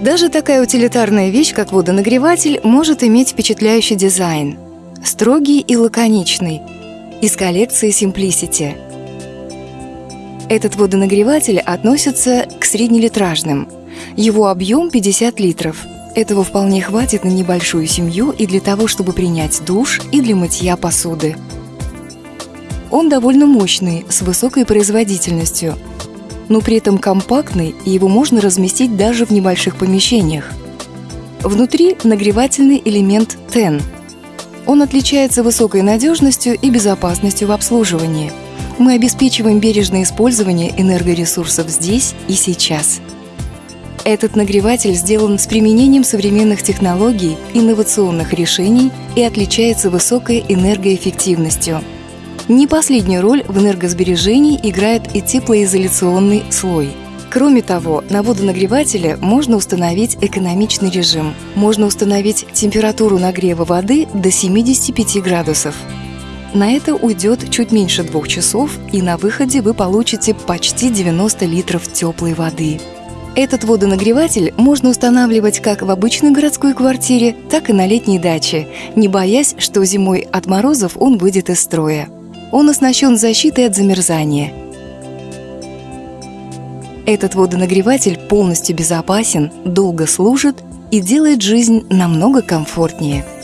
Даже такая утилитарная вещь, как водонагреватель, может иметь впечатляющий дизайн. Строгий и лаконичный. Из коллекции Simplicity. Этот водонагреватель относится к среднелитражным. Его объем 50 литров. Этого вполне хватит на небольшую семью и для того, чтобы принять душ, и для мытья посуды. Он довольно мощный, с высокой производительностью, но при этом компактный, и его можно разместить даже в небольших помещениях. Внутри нагревательный элемент TEN. Он отличается высокой надежностью и безопасностью в обслуживании. Мы обеспечиваем бережное использование энергоресурсов здесь и сейчас. Этот нагреватель сделан с применением современных технологий, инновационных решений и отличается высокой энергоэффективностью – не последнюю роль в энергосбережении играет и теплоизоляционный слой. Кроме того, на водонагревателе можно установить экономичный режим. Можно установить температуру нагрева воды до 75 градусов. На это уйдет чуть меньше двух часов, и на выходе вы получите почти 90 литров теплой воды. Этот водонагреватель можно устанавливать как в обычной городской квартире, так и на летней даче, не боясь, что зимой от морозов он выйдет из строя. Он оснащен защитой от замерзания. Этот водонагреватель полностью безопасен, долго служит и делает жизнь намного комфортнее –